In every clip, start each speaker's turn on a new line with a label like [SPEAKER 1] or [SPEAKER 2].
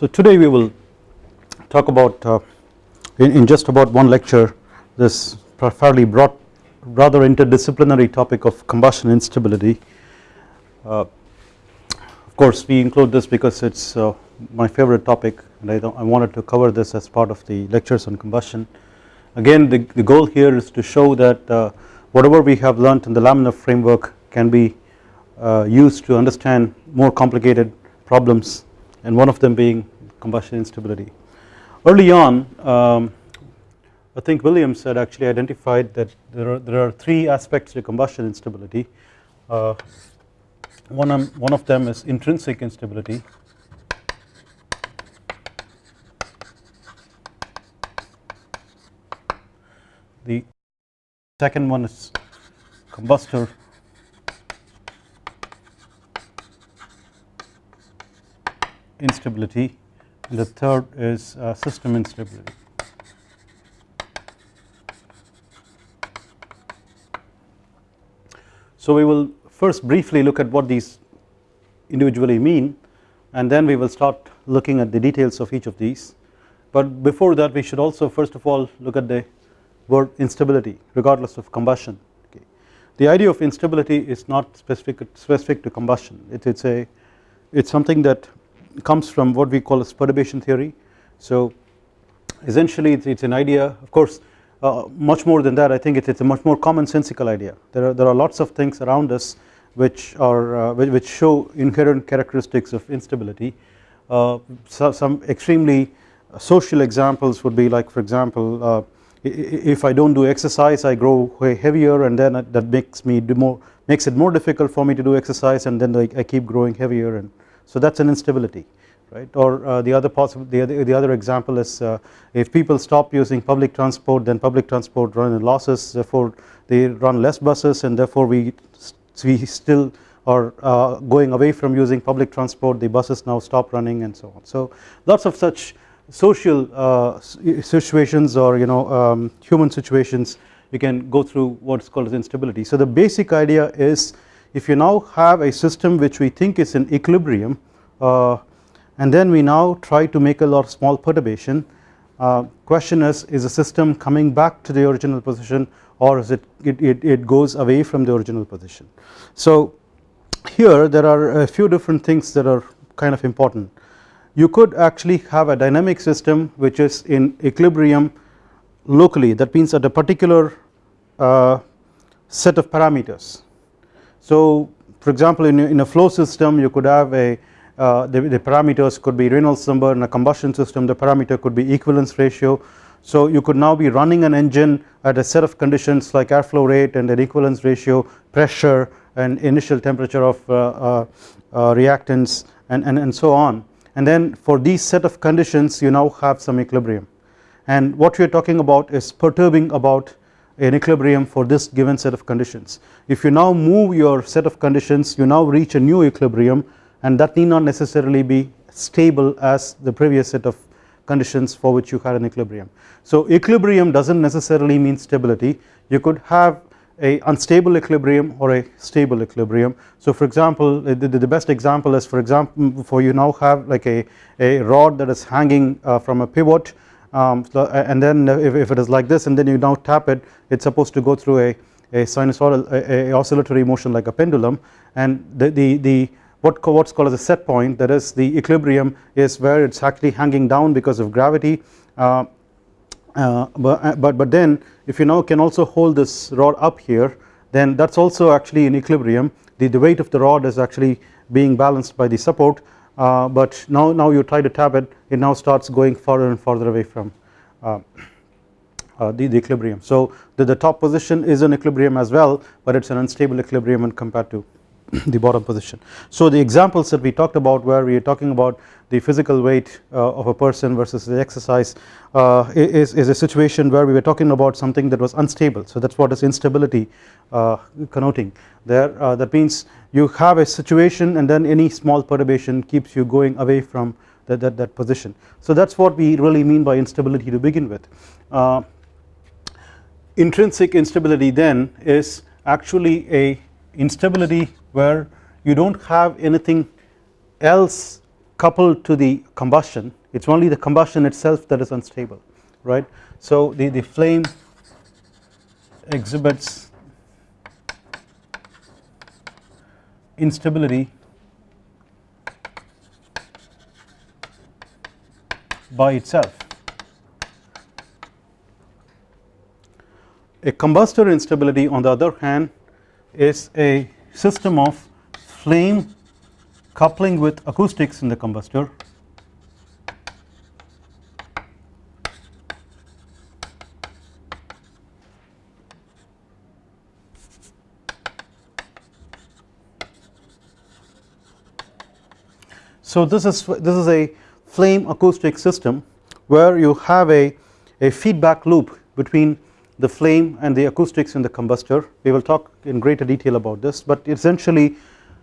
[SPEAKER 1] So today we will talk about uh, in, in, just about one lecture this fairly broad rather interdisciplinary topic of combustion instability. Uh, of course we include this because it is uh, my favorite topic and I, I, wanted to cover this as part of the lectures on combustion. Again the, the goal here is to show that uh, whatever we have learnt in the laminar framework can be uh, used to understand more complicated problems and one of them being combustion instability. Early on um, I think Williams had actually identified that there are, there are three aspects to combustion instability. Uh, one, one of them is intrinsic instability the second one is combustor instability and the third is uh, system instability. So we will first briefly look at what these individually mean and then we will start looking at the details of each of these but before that we should also first of all look at the word instability regardless of combustion okay. The idea of instability is not specific specific to combustion it is a it is something that comes from what we call as perturbation theory. So essentially it is an idea. Of course uh, much more than that I think it is a much more commonsensical idea. There are there are lots of things around us which are uh, which show inherent characteristics of instability. Uh, so some extremely social examples would be like for example uh, if I do not do exercise I grow way heavier and then that makes me do more makes it more difficult for me to do exercise and then I keep growing heavier and so that is an instability right? Or uh, the other possible the other, the other example is uh, if people stop using public transport then public transport run in losses therefore they run less buses and therefore we we still are uh, going away from using public transport. The buses now stop running and so on. So lots of such social uh, situations or you know um, human situations you can go through what is called as instability. So the basic idea is if you now have a system which we think is in equilibrium uh, and then we now try to make a lot of small perturbation uh, question is is the system coming back to the original position or is it, it, it, it goes away from the original position. So here there are a few different things that are kind of important. You could actually have a dynamic system which is in equilibrium locally. That means at a particular uh, set of parameters so for example in a, in a flow system you could have a uh, the, the, parameters could be Reynolds number in a combustion system. The parameter could be equivalence ratio. So you could now be running an engine at a set of conditions like airflow rate and an equivalence ratio pressure and initial temperature of uh, uh, uh reactants and, and, and so on. And then for these set of conditions you now have some equilibrium. And what we are talking about is perturbing about an equilibrium for this given set of conditions. If you now move your set of conditions you now reach a new equilibrium and that need not necessarily be stable as the previous set of conditions for which you had an equilibrium. So equilibrium does not necessarily mean stability you could have a unstable equilibrium or a stable equilibrium. So for example the, the best example is for example for you now have like a, a rod that is hanging uh, from a pivot um, and then if, if, it is like this and then you now tap it it is supposed to go through a, a sinusoidal a, a, oscillatory motion like a pendulum. And the, the, the what what's called as a set point that is the equilibrium is where it's actually hanging down because of gravity. Uh, uh, but, uh, but, but then if you now can also hold this rod up here then that is also actually in equilibrium. The, the weight of the rod is actually being balanced by the support uh, but now, now you try to tap it it now starts going further and further away from uh, uh, the, the, equilibrium. So the, the top position is an equilibrium as well but it is an unstable equilibrium when compared to the bottom position. So the examples that we talked about where we are talking about the physical weight uh, of a person versus the exercise uh, is, is a situation where we were talking about something that was unstable so that is what is instability uh, connoting there uh, that means you have a situation and then any small perturbation keeps you going away from that, that, that position. So that is what we really mean by instability to begin with. Uh, intrinsic instability then is actually a instability where you do not have anything else coupled to the combustion it is only the combustion itself that is unstable right. So the, the flame exhibits instability by itself. A combustor instability on the other hand is a system of flame coupling with acoustics in the combustor. So this is this is a flame acoustic system where you have a, a feedback loop between the flame and the acoustics in the combustor. We will talk in greater detail about this but essentially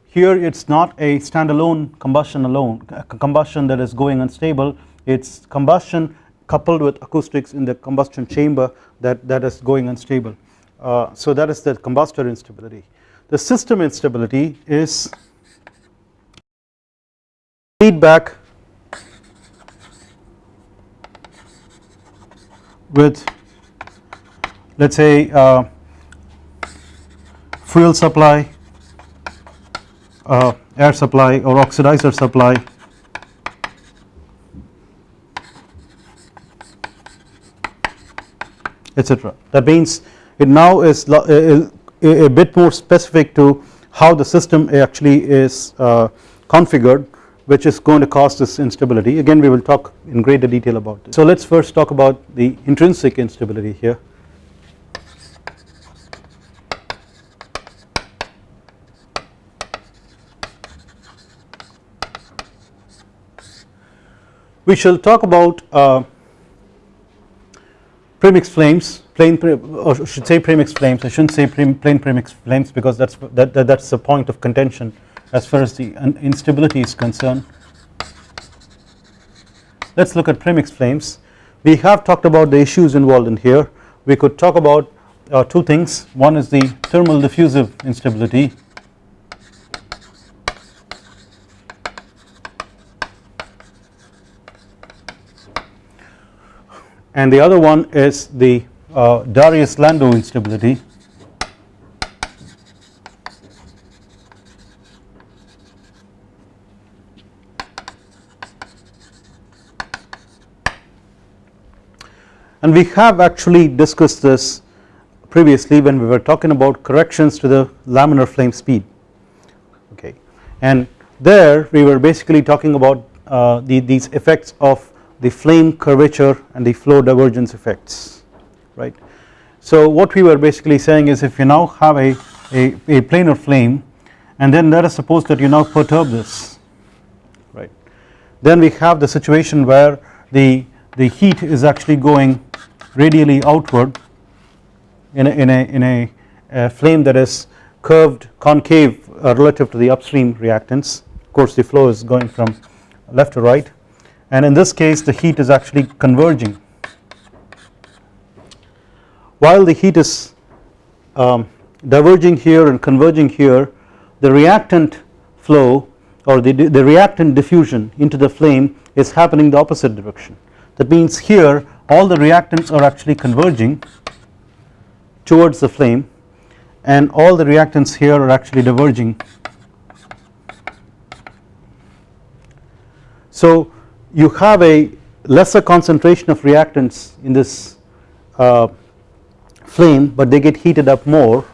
[SPEAKER 1] here it is not a standalone combustion alone combustion that is going unstable. It is combustion coupled with acoustics in the combustion chamber that, that is going unstable. Uh, so that is the combustor instability. The system instability is feedback with let us say uh, fuel supply, uh, air supply or oxidizer supply etc. That means it now is a, a, a, bit more specific to how the system actually is uh, configured which is going to cause this instability again we will talk in greater detail about this. So let us first talk about the intrinsic instability here. We shall talk about uh, premix flames plane or should say premix flames I should not say plane premix flames because that is that, that, that is the point of contention as far as the instability is concerned. Let us look at premix flames. We have talked about the issues involved in here. We could talk about uh, two things. One is the thermal diffusive instability and the other one is the uh, Darrieus-Landau instability. And we have actually discussed this previously when we were talking about corrections to the laminar flame speed. Okay. And there we were basically talking about uh, the, these effects of the flame curvature and the flow divergence effects right. So what we were basically saying is if you now have a, a, a planar flame and then let us suppose that you now perturb this right? Then we have the situation where the the heat is actually going radially outward in a, in a, in a, a flame that is curved concave uh, relative to the upstream reactants. Of course the flow is going from left to right and in this case the heat is actually converging while the heat is um, diverging here and converging here the reactant flow or the, the reactant diffusion into the flame is happening the opposite direction that means here all the reactants are actually converging towards the flame and all the reactants here are actually diverging. So you have a lesser concentration of reactants in this uh, flame but they get heated up more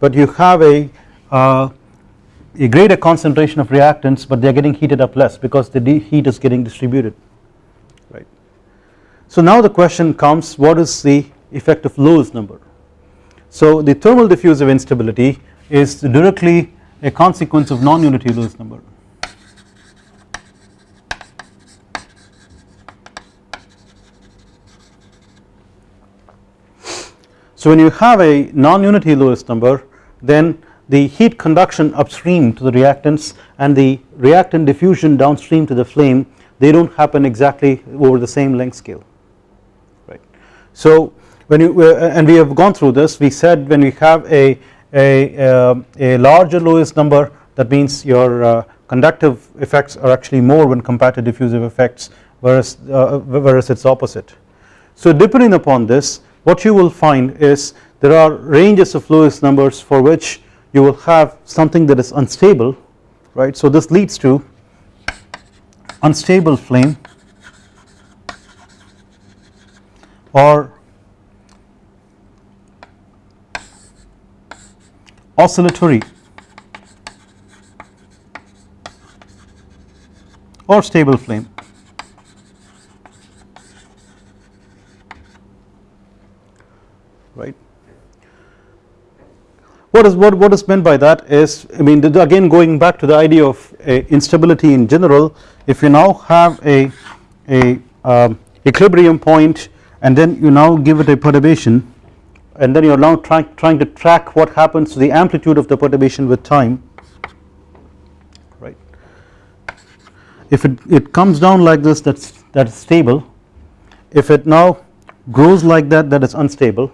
[SPEAKER 1] but you have a uh, a greater concentration of reactants but they are getting heated up less because the heat is getting distributed right. so now the question comes what is the effect of Lewis number. So the thermal diffusive instability is directly a consequence of non-unity Lewis number. So when you have a non-unity Lewis number then the heat conduction upstream to the reactants and the reactant diffusion downstream to the flame they do not happen exactly over the same length scale. Right. So when you uh, and we have gone through this we said when we have a, a, uh, a larger Lewis number that means your uh, conductive effects are actually more when compared to diffusive effects whereas, whereas it is opposite. So depending upon this what you will find is there are ranges of Lewis numbers for which you will have something that is unstable right. So this leads to unstable flame or oscillatory or stable flame. right. What is what, what is meant by that is I mean again going back to the idea of instability in general if you now have a, a um, equilibrium point and then you now give it a perturbation and then you are now trying, trying to track what happens to the amplitude of the perturbation with time right. If it, it comes down like this that's that is stable if it now grows like that that is unstable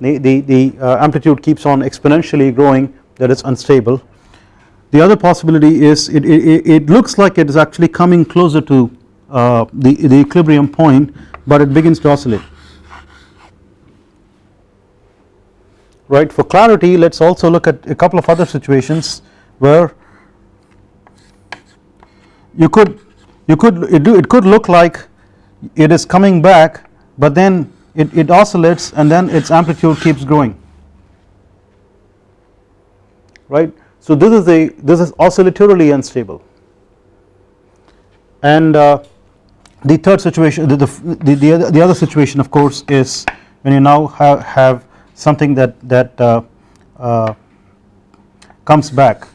[SPEAKER 1] the, the, the uh, amplitude keeps on exponentially growing that is unstable. The other possibility is it, it, it looks like it is actually coming closer to uh, the, the equilibrium point but it begins to oscillate right for clarity let us also look at a couple of other situations where you could you could it, do, it could look like it is coming back but then it, it oscillates and then its amplitude keeps growing right. So this is a this is oscillatorily unstable and uh, the third situation the, the, the, other, the other situation of course is when you now have, have something that, that uh, uh, comes back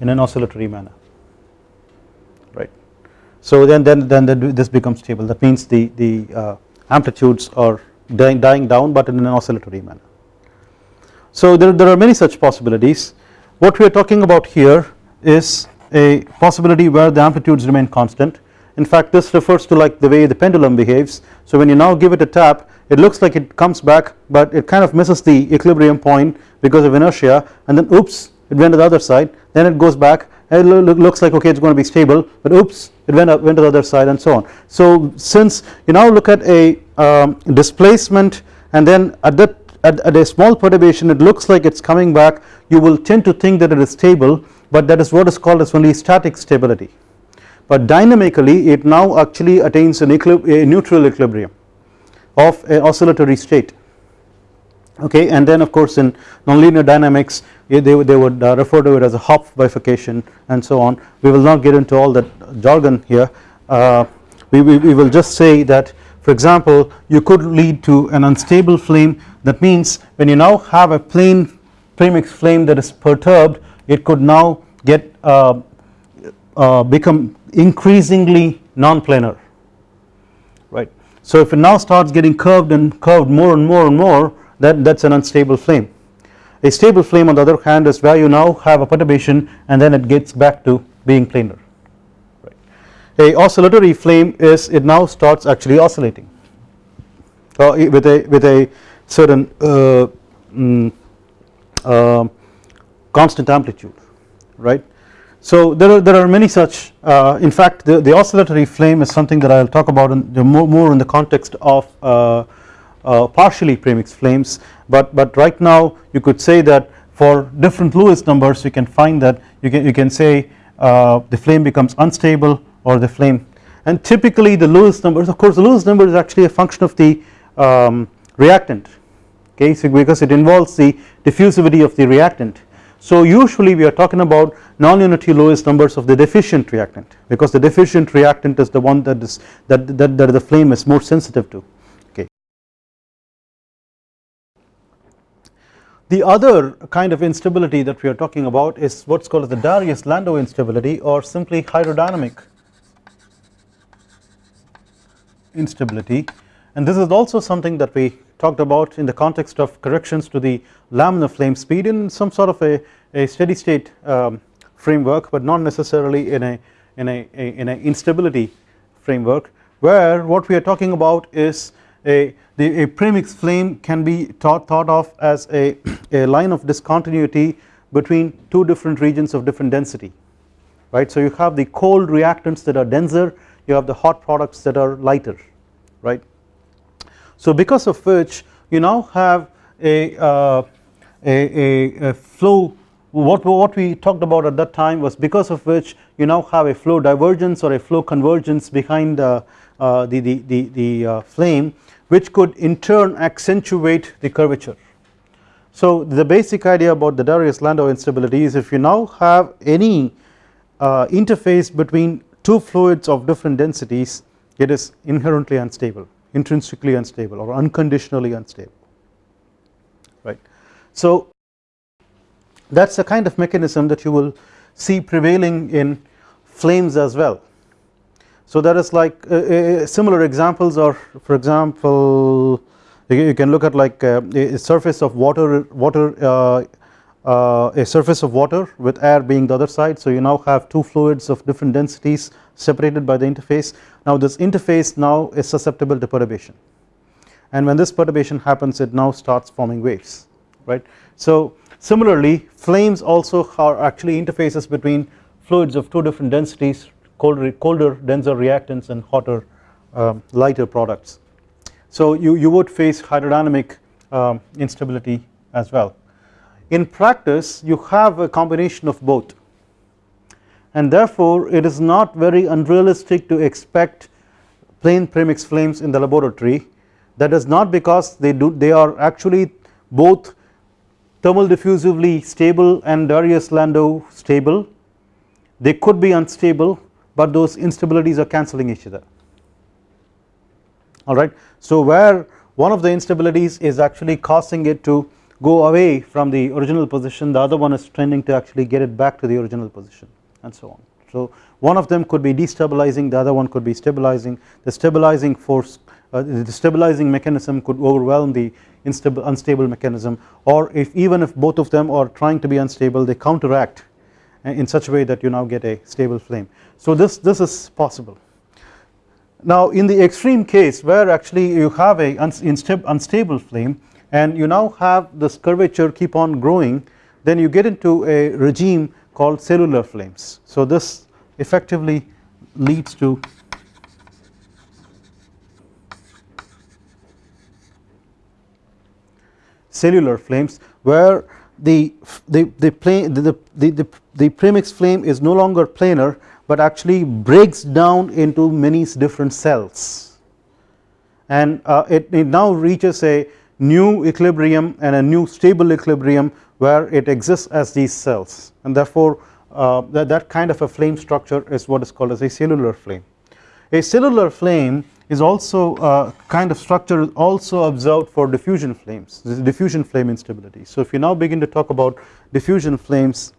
[SPEAKER 1] in an oscillatory manner right. So then then then this becomes stable that means the, the uh, amplitudes are dying, dying down but in an oscillatory manner. So there, there are many such possibilities. What we are talking about here is a possibility where the amplitudes remain constant. In fact this refers to like the way the pendulum behaves. So when you now give it a tap it looks like it comes back but it kind of misses the equilibrium point because of inertia and then oops it went to the other side. Then it goes back it looks like okay it is going to be stable but oops it went up went to the other side and so on. So since you now look at a um, displacement and then at that at, at, a small perturbation it looks like it is coming back you will tend to think that it is stable but that is what is called as only static stability but dynamically it now actually attains an a neutral equilibrium of oscillatory state okay and then of course in nonlinear dynamics they, they would uh, refer to it as a Hopf bifurcation and so on. We will not get into all that jargon here. Uh, we, we, we will just say that for example you could lead to an unstable flame. That means when you now have a plane premix flame that is perturbed it could now get uh, uh, become increasingly non-planar. Right. So if it now starts getting curved and curved more and more and more that that is an unstable flame. A stable flame on the other hand is where you now have a perturbation and then it gets back to being planar right. A oscillatory flame is it now starts actually oscillating uh, with a with a certain uh, mm, uh, constant amplitude right. So there are there are many such uh, in fact the, the oscillatory flame is something that I will talk about in more, more in the context of uh, partially premix flames but but right now you could say that for different Lewis numbers you can find that you can you can say uh, the flame becomes unstable or the flame and typically the Lewis numbers of course the Lewis number is actually a function of the um, reactant okay so because it involves the diffusivity of the reactant. So usually we are talking about non-unity Lewis numbers of the deficient reactant because the deficient reactant is the one that is that, that, that the flame is more sensitive to okay. The other kind of instability that we are talking about is what is called as the Darrieus-Landau instability or simply hydrodynamic instability. And this is also something that we talked about in the context of corrections to the laminar flame speed in some sort of a, a steady state um, framework but not necessarily in a in a, a, in a instability framework where what we are talking about is a the a premix flame can be thought, thought of as a, a line of discontinuity between two different regions of different density right. So you have the cold reactants that are denser you have the hot products that are lighter right. So because of which you now have a, uh, a, a, a, flow what, what we talked about at that time was because of which you now have a flow divergence or a flow convergence behind uh, uh, the, the, the, the uh, flame which could in turn accentuate the curvature. So the basic idea about the Darrieus-Landau instability is if you now have any uh, interface between two fluids of different densities it is inherently unstable intrinsically unstable or unconditionally unstable right. So that is the kind of mechanism that you will see prevailing in flames as well. So there is like uh, uh, similar examples or for example you can look at like uh, a surface of water water uh, uh, a surface of water with air being the other side. So you now have two fluids of different densities separated by the interface. Now this interface now is susceptible to perturbation. And when this perturbation happens it now starts forming waves right. So similarly flames also are actually interfaces between fluids of two different densities colder, colder denser reactants and hotter um, lighter products. So you, you would face hydrodynamic um, instability as well. In practice you have a combination of both and therefore it is not very unrealistic to expect plane premix flames in the laboratory that is not because they do they are actually both thermal diffusively stable and Darrieus-Landau stable they could be unstable but those instabilities are cancelling each other alright. So where one of the instabilities is actually causing it to go away from the original position the other one is trending to actually get it back to the original position and so on. So one of them could be destabilizing the other one could be stabilizing the stabilizing force uh, the stabilizing mechanism could overwhelm the unstable, unstable mechanism or if even if both of them are trying to be unstable they counteract in such a way that you now get a stable flame. So this, this is possible. Now in the extreme case where actually you have a unstable flame and you now have this curvature keep on growing then you get into a regime called cellular flames. So this effectively leads to cellular flames where the the the plane the, the, the, the premix flame is no longer planar but actually breaks down into many different cells and uh, it, it now reaches a new equilibrium and a new stable equilibrium where it exists as these cells and therefore uh, that, that kind of a flame structure is what is called as a cellular flame. A cellular flame is also uh, kind of structure also observed for diffusion flames this is diffusion flame instability. So if you now begin to talk about diffusion flames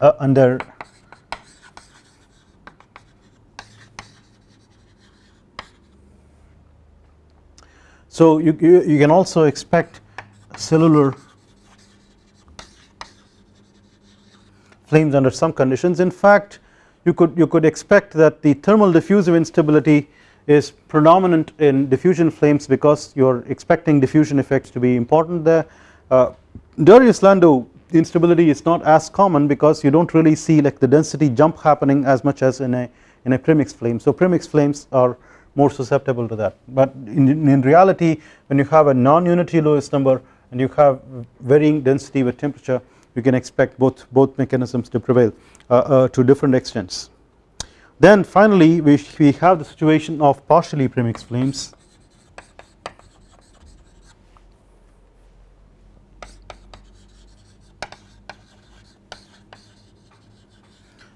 [SPEAKER 1] uh, under so you, you, you can also expect cellular flames under some conditions in fact you could you could expect that the thermal diffusive instability is predominant in diffusion flames because you are expecting diffusion effects to be important there. Uh, Darrieus-Landau instability is not as common because you do not really see like the density jump happening as much as in a in a premix flame. So premix flames are more susceptible to that but in, in reality when you have a non-unity Lewis number and you have varying density with temperature you can expect both both mechanisms to prevail uh, uh, to different extents. Then finally we, we have the situation of partially premixed flames.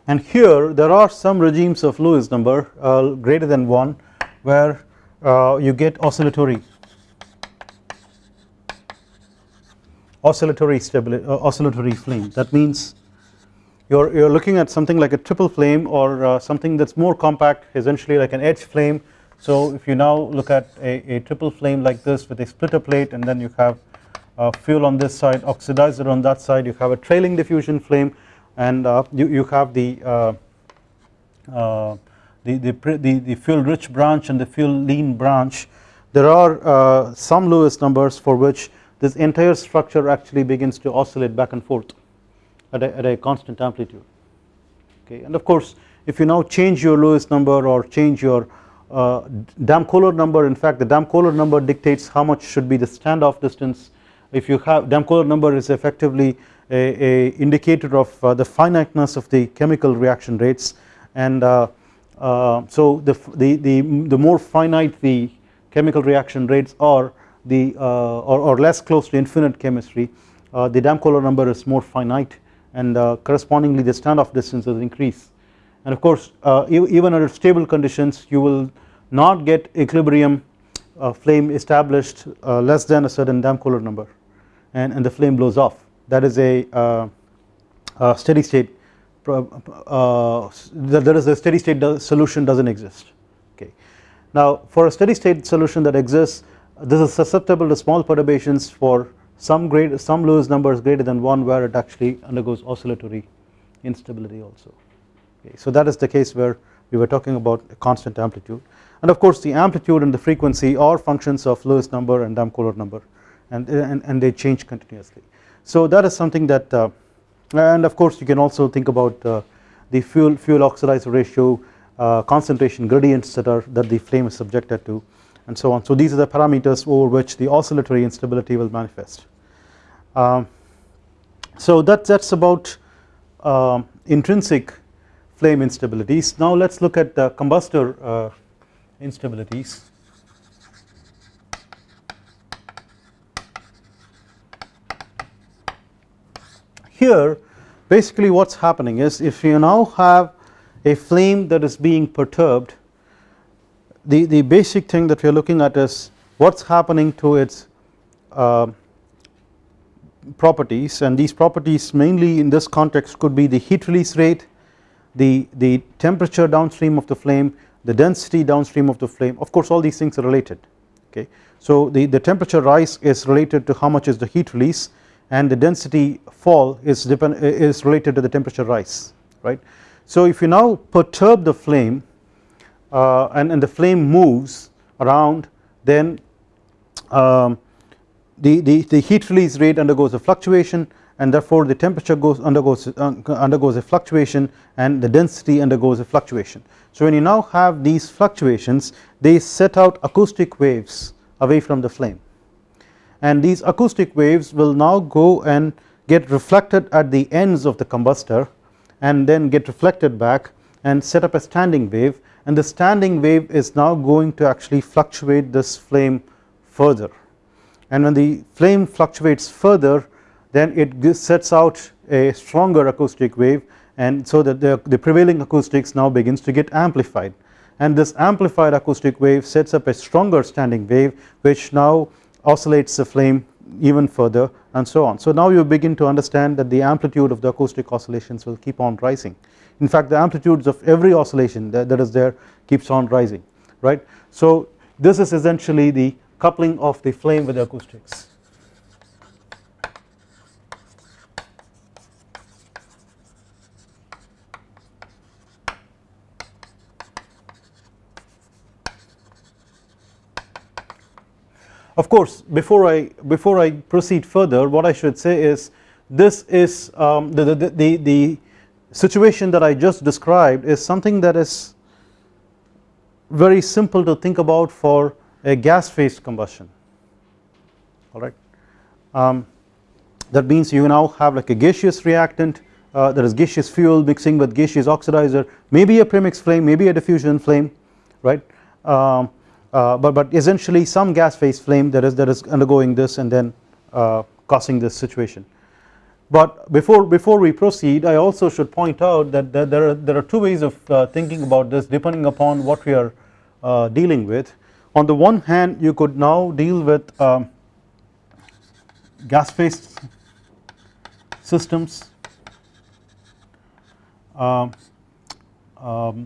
[SPEAKER 1] And here there are some regimes of Lewis number uh, greater than 1 where uh, you get oscillatory. Oscillatory stability uh, oscillatory flame. That means you're, you're looking at something like a triple flame or uh, something that's more compact essentially like an edge flame. So if you now look at a, a triple flame like this with a splitter plate and then you have uh, fuel on this side oxidizer on that side you have a trailing diffusion flame and uh, you, you have the, uh, uh, the, the, the, the, fuel rich branch and the fuel lean branch. There are uh, some Lewis numbers for which this entire structure actually begins to oscillate back and forth at a, at a constant amplitude. Okay and of course if you now change your Lewis number or change your uh, Damkohler number in fact the Damkohler number dictates how much should be the standoff distance. If you have Damkohler number is effectively a, a indicator of uh, the finiteness of the chemical reaction rates. And uh, uh, so the, the, the, the more finite the chemical reaction rates are the uh, or, or, less close to infinite chemistry uh, the Damkohler number is more finite and uh, correspondingly the standoff distances increase. And of course even under stable conditions you will not get equilibrium flame established less than a certain Damkohler number and, and the flame blows off. That is a, a steady state uh, there is a steady state solution does not exist. Okay. Now for a steady state solution that exists this is susceptible to small perturbations for some great some Lewis numbers greater than 1 where it actually undergoes oscillatory instability also okay. So that is the case where we were talking about a constant amplitude and of course the amplitude and the frequency are functions of Lewis number and Damkohler number and, and, and they change continuously. So that is something that uh, and of course you can also think about uh, the fuel fuel oxidizer ratio uh, concentration gradients that are that the flame is subjected to and so on so these are the parameters over which the oscillatory instability will manifest um, so that that's about um, intrinsic flame instabilities. Now let's look at the combustor uh, instabilities. Here basically what is happening is if you now have a flame that is being perturbed the, the basic thing that we are looking at is what is happening to its uh, properties and these properties mainly in this context could be the heat release rate the, the temperature downstream of the flame the density downstream of the flame of course all these things are related okay. So the, the temperature rise is related to how much is the heat release and the density fall is depend is related to the temperature rise right. So if you now perturb the flame uh, and, and the flame moves around then um, the, the, the heat release rate undergoes a fluctuation and therefore the temperature goes undergoes uh, undergoes a fluctuation and the density undergoes a fluctuation. So when you now have these fluctuations they set out acoustic waves away from the flame. And these acoustic waves will now go and get reflected at the ends of the combustor and then get reflected back and set up a standing wave. And the standing wave is now going to actually fluctuate this flame further and when the flame fluctuates further then it sets out a stronger acoustic wave and so that the, the prevailing acoustics now begins to get amplified and this amplified acoustic wave sets up a stronger standing wave which now oscillates the flame even further and so on. So now you begin to understand that the amplitude of the acoustic oscillations will keep on rising in fact the amplitudes of every oscillation that, that is there keeps on rising right. So this is essentially the coupling of the flame with the acoustics. Of course before I before I proceed further what I should say is this is um, the, the, the, the situation that I just described is something that is very simple to think about for a gas phase combustion alright. Um, that means you now have like a gaseous reactant uh, there is gaseous fuel mixing with gaseous oxidizer maybe a premix flame maybe a diffusion flame right um, uh, but, but essentially some gas phase flame that is that is undergoing this and then uh, causing this situation. But before before we proceed I also should point out that, that there are there are two ways of uh, thinking about this depending upon what we are uh, dealing with. On the one hand you could now deal with um, gas phase systems um,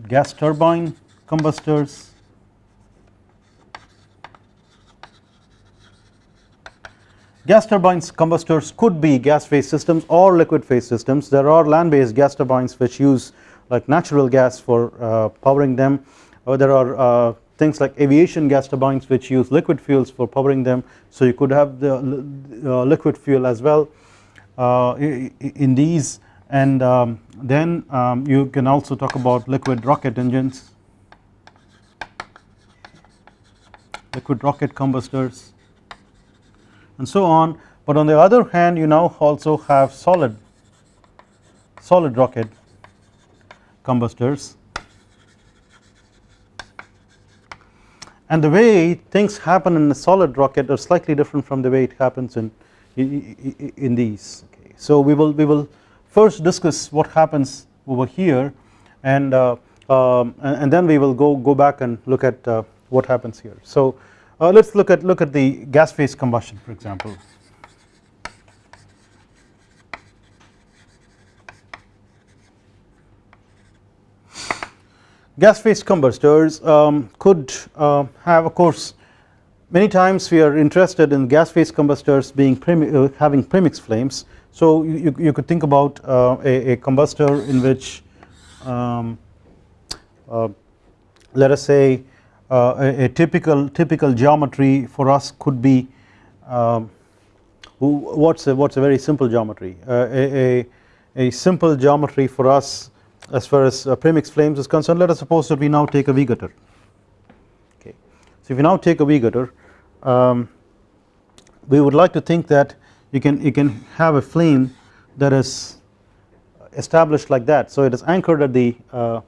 [SPEAKER 1] gas turbine combustors Gas turbines combustors could be gas phase systems or liquid phase systems. There are land based gas turbines which use like natural gas for uh, powering them. Or there are uh, things like aviation gas turbines which use liquid fuels for powering them. So you could have the uh, liquid fuel as well uh, in these. And um, then um, you can also talk about liquid rocket engines. Liquid rocket combustors and so on. But on the other hand you now also have solid solid rocket combustors and the way things happen in a solid rocket are slightly different from the way it happens in in, these. Okay. so we will we will first discuss what happens over here and uh, um, and then we will go go back and look at uh, what happens here. So uh, let's look at look at the gas phase combustion for example gas phase combustors um, could uh, have of course many times we are interested in gas phase combustors being uh, having premix flames. So you, you could think about uh, a, a, combustor in which um, uh, let us say uh, a, a, typical typical geometry for us could be um, what's a, what's a very simple geometry? Uh, a, a, simple geometry for us as far as uh, premix flames is concerned let us suppose that we now take a V gutter okay. So if you now take a V gutter um, we would like to think that you can you can have a flame that is established like that. So it is anchored at the uh,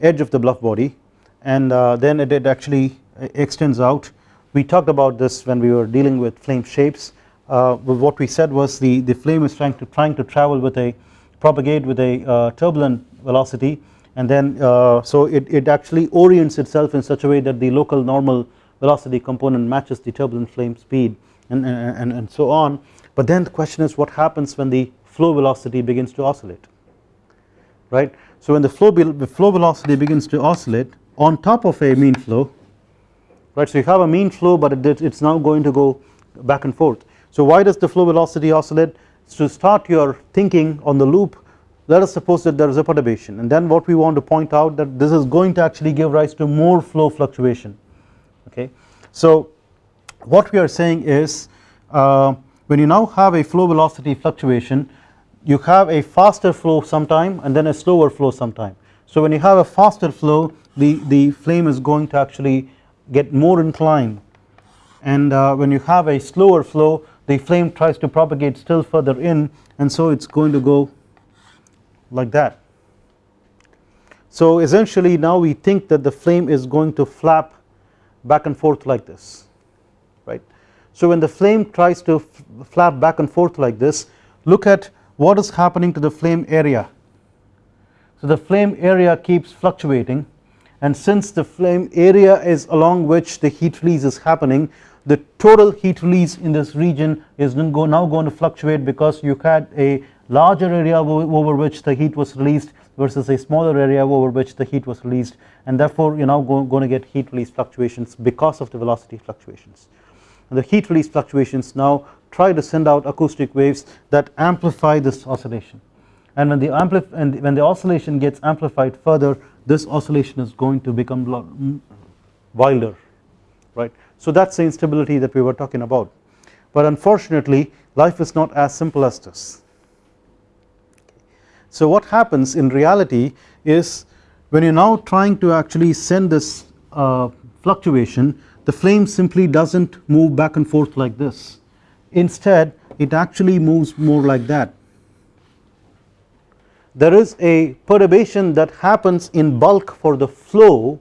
[SPEAKER 1] edge of the bluff body and uh, then it, it actually extends out. We talked about this when we were dealing with flame shapes. Uh, what we said was the the flame is trying to trying to travel with a propagate with a uh, turbulent velocity. And then uh, so it, it actually orients itself in such a way that the local normal velocity component matches the turbulent flame speed and, and, and so on. But then the question is what happens when the flow velocity begins to oscillate? Right? So when the flow, the flow velocity begins to oscillate on top of a mean flow right so you have a mean flow but it, it's now going to go back and forth. So why does the flow velocity oscillate? To start your thinking on the loop let us suppose that there is a perturbation and then what we want to point out that this is going to actually give rise to more flow fluctuation. Okay. So what we are saying is uh, when you now have a flow velocity fluctuation you have a faster flow sometime and then a slower flow sometime. So when you have a faster flow the the flame is going to actually get more inclined. And uh, when you have a slower flow the flame tries to propagate still further in and so it's going to go like that. So essentially now we think that the flame is going to flap back and forth like this right. So when the flame tries to flap back and forth like this look at what is happening to the flame area. So the flame area keeps fluctuating and since the flame area is along which the heat release is happening the total heat release in this region is now going to fluctuate because you had a larger area over which the heat was released versus a smaller area over which the heat was released and therefore you are now going to get heat release fluctuations because of the velocity fluctuations. And the heat release fluctuations now try to send out acoustic waves that amplify this oscillation and when the ampli and when the oscillation gets amplified further this oscillation is going to become wilder right. So that is the instability that we were talking about but unfortunately life is not as simple as this so what happens in reality is when you are now trying to actually send this uh, fluctuation the flame simply does not move back and forth like this instead it actually moves more like that. There is a perturbation that happens in bulk for the flow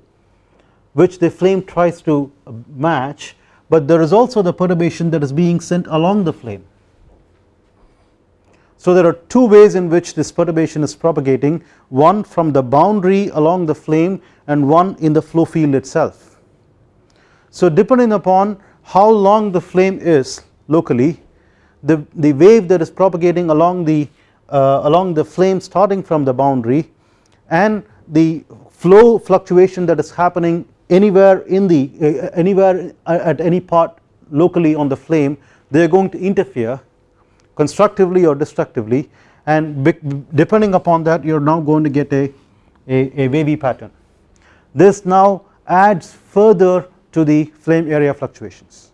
[SPEAKER 1] which the flame tries to match but there is also the perturbation that is being sent along the flame so there are two ways in which this perturbation is propagating one from the boundary along the flame and one in the flow field itself. So depending upon how long the flame is locally the, the wave that is propagating along the uh, along the flame starting from the boundary and the flow fluctuation that is happening anywhere in the uh, anywhere at any part locally on the flame they are going to interfere constructively or destructively and depending upon that you are now going to get a, a, a wavy pattern. This now adds further to the flame area fluctuations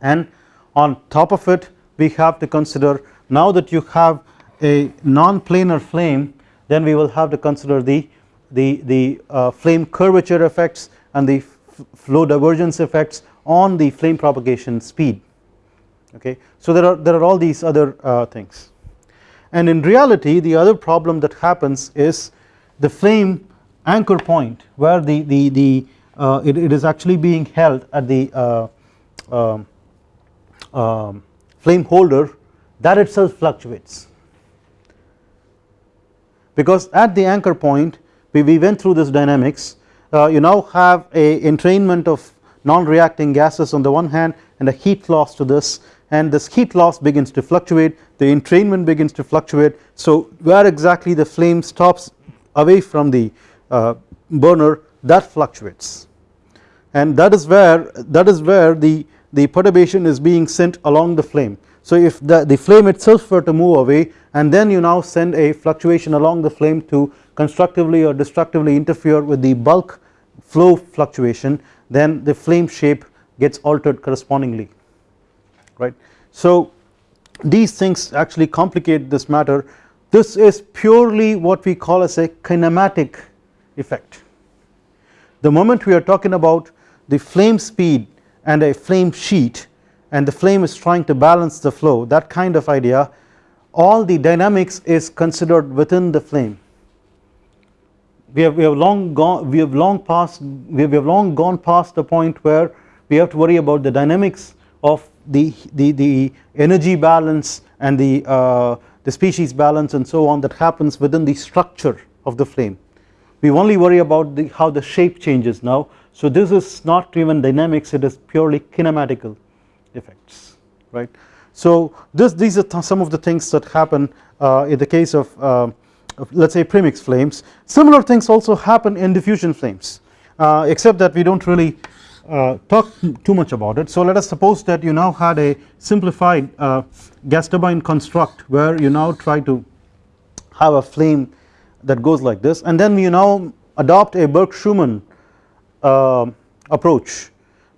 [SPEAKER 1] and on top of it we have to consider now that you have a non-planar flame then we will have to consider the the the uh, flame curvature effects and the flow divergence effects on the flame propagation speed okay? So there are there are all these other uh, things. And in reality the other problem that happens is the flame anchor point where the the the uh, it, it is actually being held at the uh, um, um, flame holder that itself fluctuates. Because at the anchor point we, we went through this dynamics. Uh, you now have a entrainment of non-reacting gases on the one hand and a heat loss to this and this heat loss begins to fluctuate the entrainment begins to fluctuate. So where exactly the flame stops away from the uh, burner that fluctuates. And that is where that is where the the perturbation is being sent along the flame. So if the, the flame itself were to move away and then you now send a fluctuation along the flame to constructively or destructively interfere with the bulk flow fluctuation then the flame shape gets altered correspondingly right. So these things actually complicate this matter. This is purely what we call as a kinematic effect. The moment we are talking about the flame speed and a flame sheet and the flame is trying to balance the flow that kind of idea all the dynamics is considered within the flame. We have, we have long gone we have long passed we have, we have long gone past the point where we have to worry about the dynamics of the the, the energy balance and the uh, the species balance and so on that happens within the structure of the flame. We only worry about the how the shape changes now. So this is not even dynamics it is purely kinematical effects right. So this these are some of the things that happen uh, in the case of, uh, of let us say premix flames. Similar things also happen in diffusion flames uh, except that we do not really uh, talk too much about it. So let us suppose that you now had a simplified uh, gas turbine construct where you now try to have a flame that goes like this and then you now adopt a Burke-Schumann uh, approach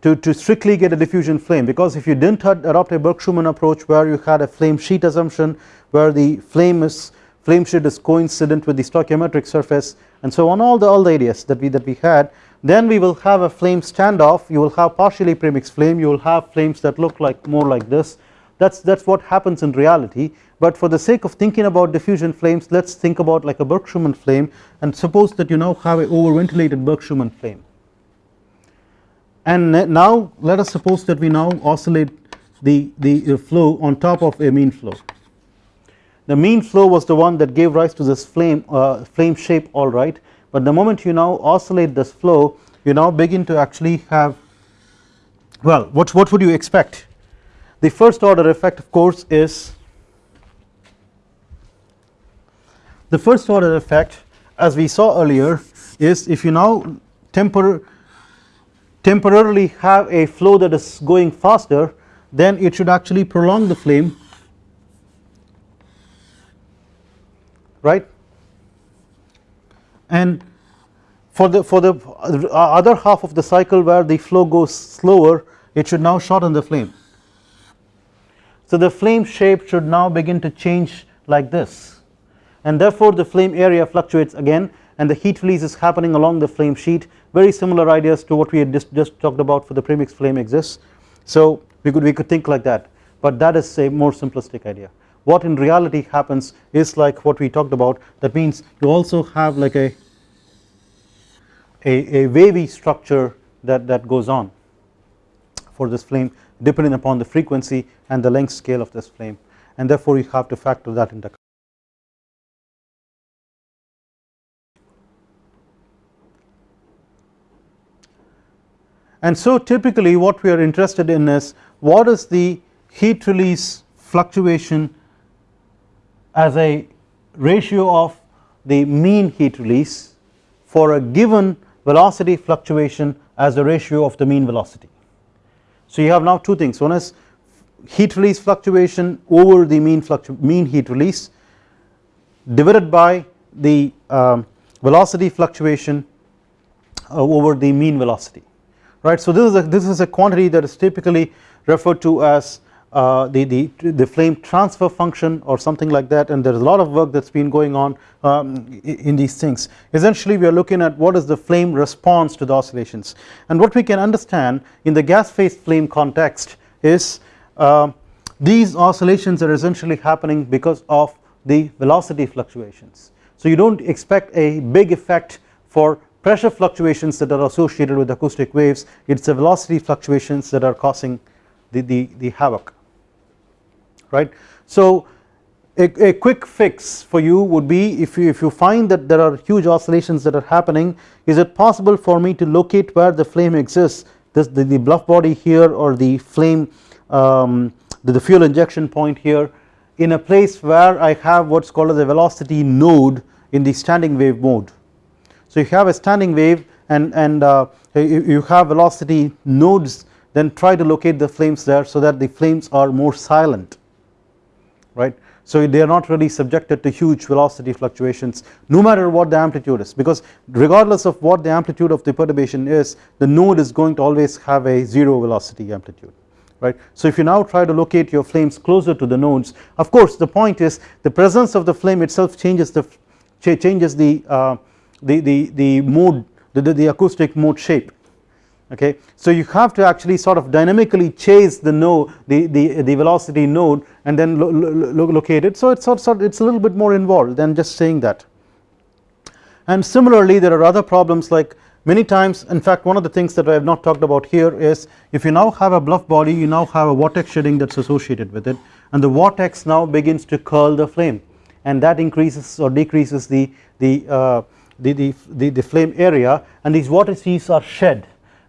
[SPEAKER 1] to, to strictly get a diffusion flame because if you did not adopt a Burke-Schumann approach where you had a flame sheet assumption where the flame is flame sheet is coincident with the stoichiometric surface and so on all the all the ideas that we that we had. Then we will have a flame standoff. You will have partially premixed flame. You will have flames that look like more like this. That's that's what happens in reality. But for the sake of thinking about diffusion flames let's think about like a Burke-Schumann flame. And suppose that you now have a over ventilated Burke-Schumann flame. And now let us suppose that we now oscillate the, the flow on top of a mean flow. The mean flow was the one that gave rise to this flame uh, flame shape alright but the moment you now oscillate this flow you now begin to actually have well what, what would you expect? The first order effect of course is the first order effect as we saw earlier is if you now temper temporarily have a flow that is going faster then it should actually prolong the flame right? And for the for the other half of the cycle where the flow goes slower it should now shorten the flame. So the flame shape should now begin to change like this. And therefore the flame area fluctuates again and the heat release is happening along the flame sheet. Very similar ideas to what we had just, just talked about for the premix flame exists. So we could we could think like that but that is a more simplistic idea what in reality happens is like what we talked about that means you also have like a a, a wavy structure that, that goes on for this flame depending upon the frequency and the length scale of this flame and therefore you have to factor that into account. and so typically what we are interested in is what is the heat release fluctuation as a ratio of the mean heat release for a given velocity fluctuation as a ratio of the mean velocity. So you have now two things one is heat release fluctuation over the mean mean heat release divided by the um, velocity fluctuation uh, over the mean velocity right. So this is a this is a quantity that is typically referred to as uh, the, the, the flame transfer function or something like that and there is a lot of work that has been going on um, in these things. Essentially we are looking at what is the flame response to the oscillations and what we can understand in the gas phase flame context is uh, these oscillations are essentially happening because of the velocity fluctuations. So you do not expect a big effect for pressure fluctuations that are associated with acoustic waves it is the velocity fluctuations that are causing the, the, the havoc right. So a, a, quick fix for you would be if you if you find that there are huge oscillations that are happening is it possible for me to locate where the flame exists this the, the bluff body here or the flame um, the, the fuel injection point here in a place where I have what is called as a velocity node in the standing wave mode. So you have a standing wave and, and uh, you have velocity nodes then try to locate the flames there so that the flames are more silent right. So they are not really subjected to huge velocity fluctuations no matter what the amplitude is because regardless of what the amplitude of the perturbation is the node is going to always have a 0 velocity amplitude right. So if you now try to locate your flames closer to the nodes of course the point is the presence of the flame itself changes the changes the uh, the, the, the mode the, the acoustic mode shape okay. So you have to actually sort of dynamically chase the node the, the, the velocity node and then lo lo locate it. So it's sort of it's a little bit more involved than just saying that. And similarly there are other problems like many times in fact one of the things that I have not talked about here is if you now have a bluff body you now have a vortex shedding that is associated with it and the vortex now begins to curl the flame. And that increases or decreases the the, uh, the, the, the, the flame area and these vortices are shed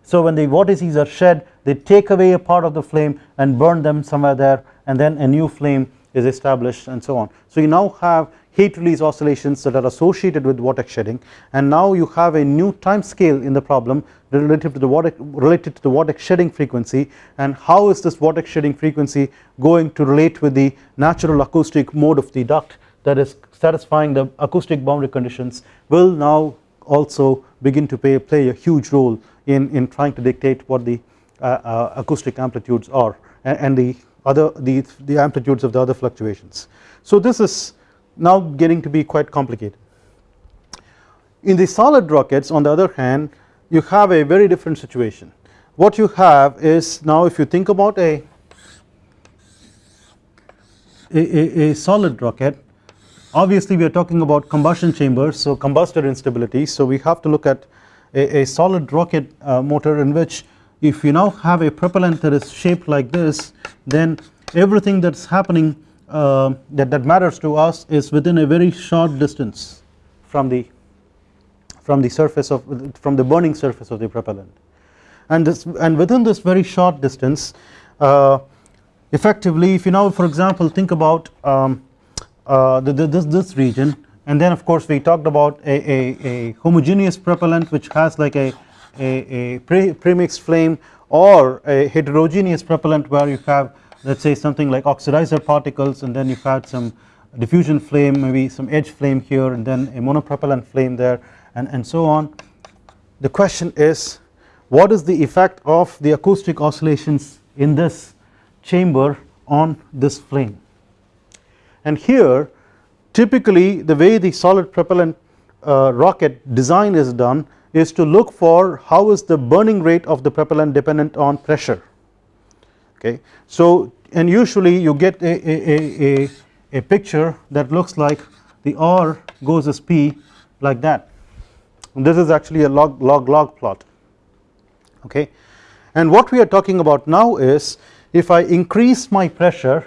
[SPEAKER 1] so when the vortices are shed they take away a part of the flame and burn them somewhere there and then a new flame is established and so on. So you now have heat release oscillations that are associated with vortex shedding and now you have a new time scale in the problem relative to the vortex related to the vortex shedding frequency and how is this vortex shedding frequency going to relate with the natural acoustic mode of the duct that is satisfying the acoustic boundary conditions will now also begin to pay, play a huge role in, in trying to dictate what the uh, uh, acoustic amplitudes are and, and, the other the, the amplitudes of the other fluctuations. So this is now getting to be quite complicated. In the solid rockets on the other hand you have a very different situation. What you have is now if you think about a a, a, solid rocket obviously we are talking about combustion chambers so combustor instability so we have to look at a, a solid rocket uh, motor in which if you now have a propellant that is shaped like this then everything that is happening uh, that, that matters to us is within a very short distance from the from the surface of from the burning surface of the propellant. And this and within this very short distance uh, effectively if you now for example think about um, uh, the, the, this, this region and then of course we talked about a, a, a homogeneous propellant which has like a, a, a pre, premixed flame or a heterogeneous propellant where you have let us say something like oxidizer particles and then you have had some diffusion flame maybe some edge flame here and then a monopropellant flame there and, and so on. The question is what is the effect of the acoustic oscillations in this chamber on this flame and here typically the way the solid propellant uh, rocket design is done is to look for how is the burning rate of the propellant dependent on pressure. Okay. So and usually you get a, a, a, a picture that looks like the R goes as P like that. And this is actually a log log log plot. Okay? And what we are talking about now is if I increase my pressure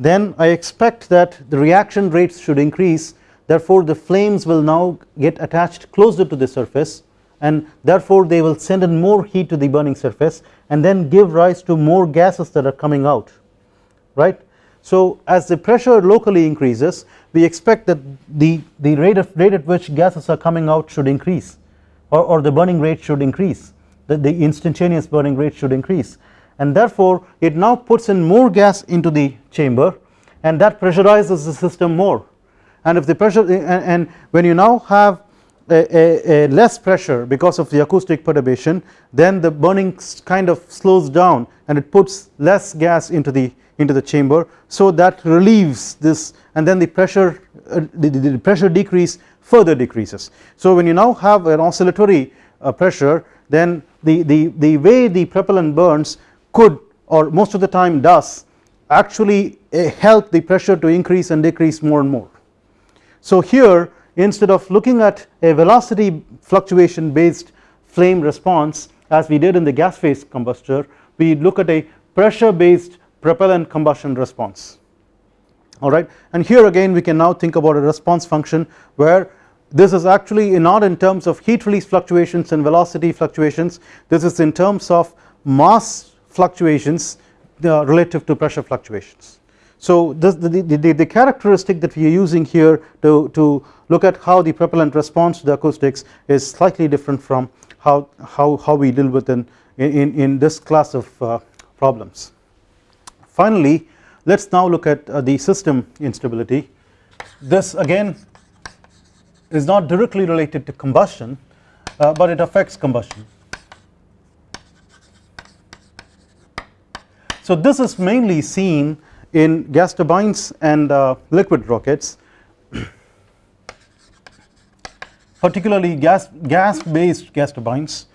[SPEAKER 1] then I expect that the reaction rates should increase therefore the flames will now get attached closer to the surface and therefore they will send in more heat to the burning surface and then give rise to more gases that are coming out right. So as the pressure locally increases we expect that the, the rate, of, rate at which gases are coming out should increase or, or the burning rate should increase the, the instantaneous burning rate should increase and therefore it now puts in more gas into the chamber and that pressurizes the system more and if the pressure and, and when you now have a, a, a, less pressure because of the acoustic perturbation then the burning kind of slows down and it puts less gas into the into the chamber so that relieves this and then the pressure uh, the, the, pressure decrease further decreases. So when you now have an oscillatory uh, pressure then the, the, the way the propellant burns could or most of the time does actually uh, help the pressure to increase and decrease more and more. So here instead of looking at a velocity fluctuation based flame response as we did in the gas phase combustor we look at a pressure based propellant combustion response. Alright and here again we can now think about a response function where this is actually not in terms of heat release fluctuations and velocity fluctuations. This is in terms of mass fluctuations uh, relative to pressure fluctuations. So this, the, the, the, characteristic that we are using here to, to look at how the propellant responds to the acoustics is slightly different from how, how, how we deal with in, in, in this class of uh, problems. Finally let us now look at uh, the system instability this again is not directly related to combustion uh, but it affects combustion. So this is mainly seen in gas turbines and uh, liquid rockets particularly gas gas based gas turbines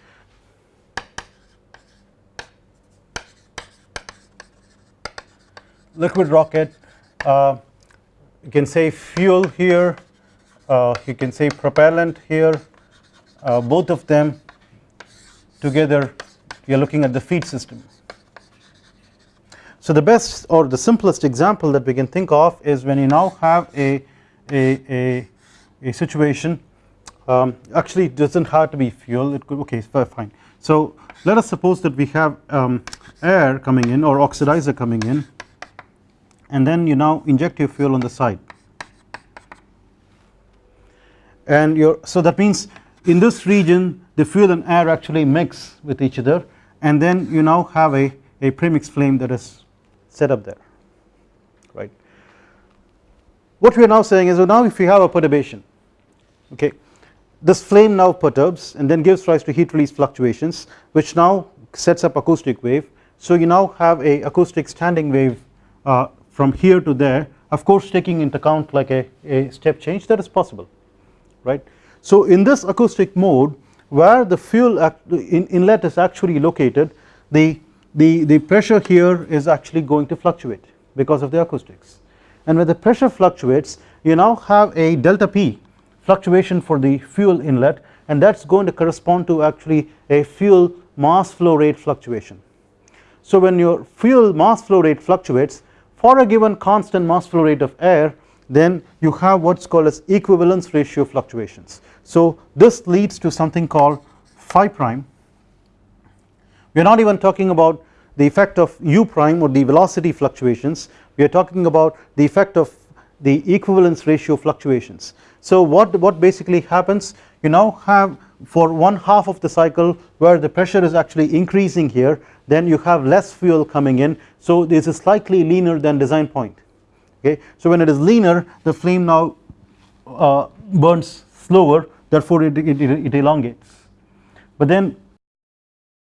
[SPEAKER 1] liquid rocket uh, you can say fuel here uh, you can say propellant here uh, both of them together you are looking at the feed system. So the best or the simplest example that we can think of is when you now have a, a, a, a situation um, actually it does not have to be fuel it could okay fine. So let us suppose that we have um, air coming in or oxidizer coming in and then you now inject your fuel on the side and your so that means in this region the fuel and air actually mix with each other and then you now have a, a premix flame that is set up there right. What we are now saying is well now if you have a perturbation okay this flame now perturbs and then gives rise to heat release fluctuations which now sets up acoustic wave so you now have a acoustic standing wave uh, from here to there of course taking into account like a, a step change that is possible right. So in this acoustic mode where the fuel in inlet is actually located the, the, the pressure here is actually going to fluctuate because of the acoustics and when the pressure fluctuates you now have a delta P fluctuation for the fuel inlet and that is going to correspond to actually a fuel mass flow rate fluctuation. So when your fuel mass flow rate fluctuates for a given constant mass flow rate of air then you have what is called as equivalence ratio fluctuations. So this leads to something called phi prime we are not even talking about the effect of u prime or the velocity fluctuations. We are talking about the effect of the equivalence ratio fluctuations. So what, what basically happens? You now have for one half of the cycle where the pressure is actually increasing here then you have less fuel coming in. So this is slightly leaner than design point. Okay. So when it is leaner the flame now uh, burns slower therefore it, it, it elongates. But then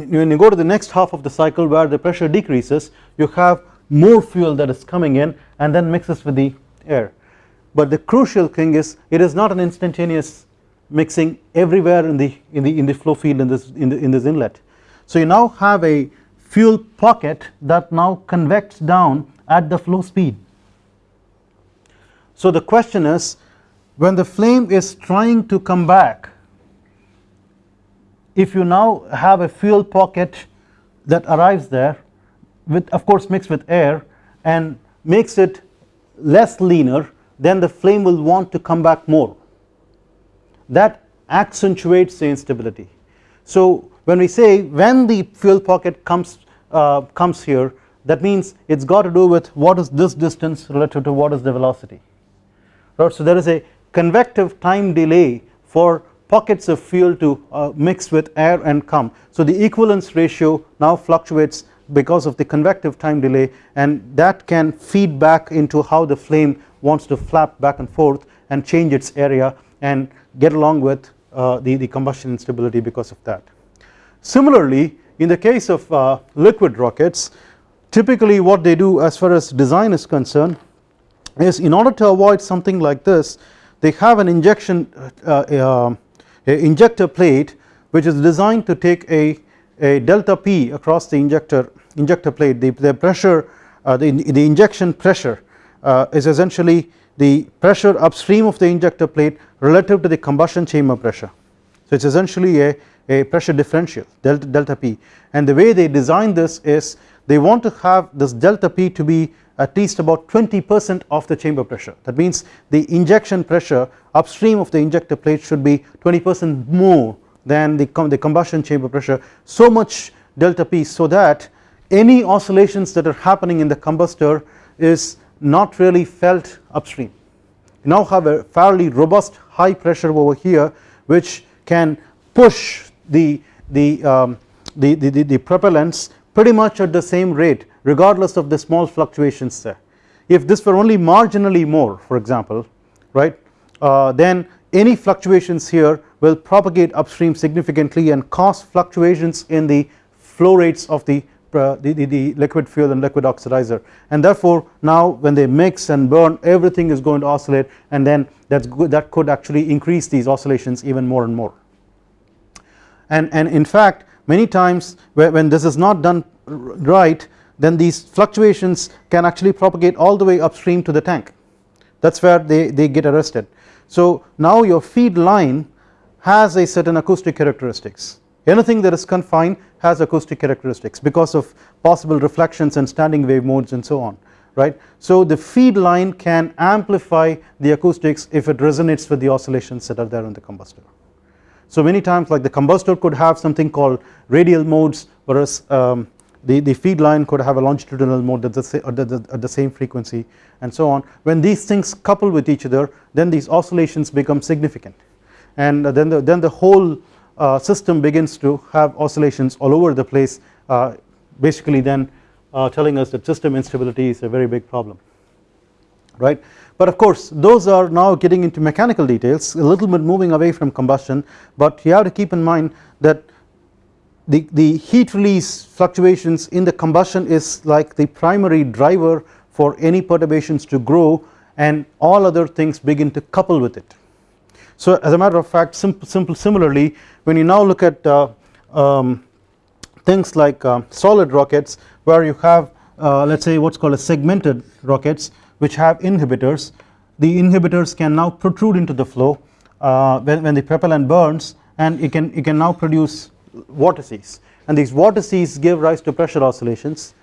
[SPEAKER 1] when you go to the next half of the cycle where the pressure decreases you have more fuel that is coming in and then mixes with the air but the crucial thing is it is not an instantaneous mixing everywhere in the in the in the flow field in this in, the, in this inlet so you now have a fuel pocket that now convects down at the flow speed. So the question is when the flame is trying to come back if you now have a fuel pocket that arrives there with of course mixed with air and makes it less leaner then the flame will want to come back more that accentuates the instability. So when we say when the fuel pocket comes uh, comes here that means it has got to do with what is this distance relative to what is the velocity right. So there is a convective time delay for pockets of fuel to uh, mix with air and come. So the equivalence ratio now fluctuates because of the convective time delay and that can feed back into how the flame wants to flap back and forth and change its area and get along with uh, the, the combustion instability because of that. Similarly in the case of uh, liquid rockets typically what they do as far as design is concerned is in order to avoid something like this they have an injection uh, uh, injector plate which is designed to take a, a delta P across the injector injector plate. The, the pressure uh, the, the injection pressure uh, is essentially the pressure upstream of the injector plate relative to the combustion chamber pressure. So it is essentially a, a pressure differential delta, delta P. And the way they design this is they want to have this delta P to be at least about 20 percent of the chamber pressure. That means the injection pressure upstream of the injector plate should be 20 percent more than the, the combustion chamber pressure. So much delta P so that any oscillations that are happening in the combustor is not really felt upstream. You now have a fairly robust high pressure over here which can push the the, um, the, the, the, the propellants pretty much at the same rate regardless of the small fluctuations there if this were only marginally more for example right uh, then any fluctuations here will propagate upstream significantly and cause fluctuations in the flow rates of the, uh, the, the, the, liquid fuel and liquid oxidizer. And therefore now when they mix and burn everything is going to oscillate and then that's good that could actually increase these oscillations even more and more. And, and in fact many times when this is not done right then these fluctuations can actually propagate all the way upstream to the tank that is where they, they get arrested so now your feed line has a certain acoustic characteristics anything that is confined has acoustic characteristics because of possible reflections and standing wave modes and so on right. So the feed line can amplify the acoustics if it resonates with the oscillations that are there in the combustor. So many times like the combustor could have something called radial modes whereas um, the, the feed line could have a longitudinal mode at the, at, the, at the same frequency and so on. When these things couple with each other then these oscillations become significant. And then the, then the whole uh, system begins to have oscillations all over the place uh, basically then uh, telling us that system instability is a very big problem. Right? But of course those are now getting into mechanical details a little bit moving away from combustion but you have to keep in mind that the, the heat release fluctuations in the combustion is like the primary driver for any perturbations to grow and all other things begin to couple with it. So as a matter of fact simple, simple similarly when you now look at uh, um, things like uh, solid rockets where you have uh, let us say what is called a segmented rockets which have inhibitors the inhibitors can now protrude into the flow uh, when, when the propellant burns and it can, it can now produce vortices and these vortices give rise to pressure oscillations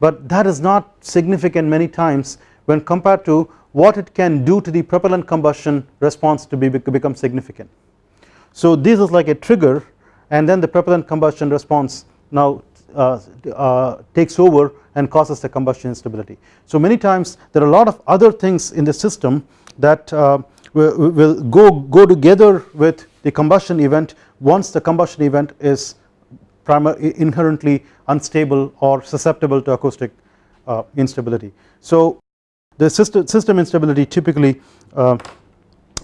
[SPEAKER 1] but that is not significant many times when compared to what it can do to the propellant combustion response to be become significant. So this is like a trigger and then the propellant combustion response now uh, uh, takes over and causes the combustion instability. So many times there are a lot of other things in the system that uh, will, will go, go together with the combustion event once the combustion event is inherently unstable or susceptible to acoustic uh, instability. So the system, system instability typically uh,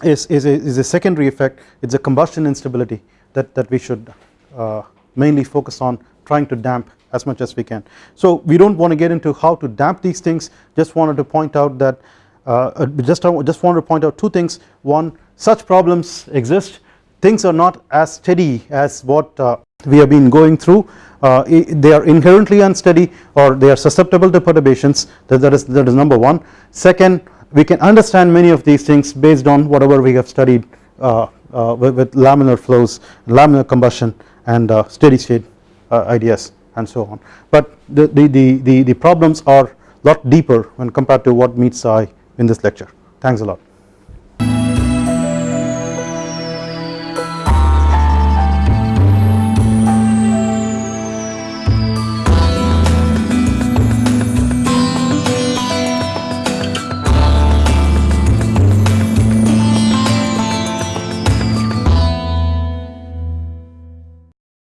[SPEAKER 1] is, is, a, is a secondary effect it is a combustion instability that, that we should uh, mainly focus on trying to damp as much as we can. So we do not want to get into how to damp these things just wanted to point out that uh, just, just wanted to point out two things one such problems exist things are not as steady as what uh, we have been going through. Uh, they are inherently unsteady or they are susceptible to perturbations. That, that is that is number one. Second we can understand many of these things based on whatever we have studied uh, uh with, with, laminar flows laminar combustion and uh, steady state uh, ideas and so on. But the, the, the, the, the problems are lot deeper when compared to what meets eye in this lecture. Thanks a lot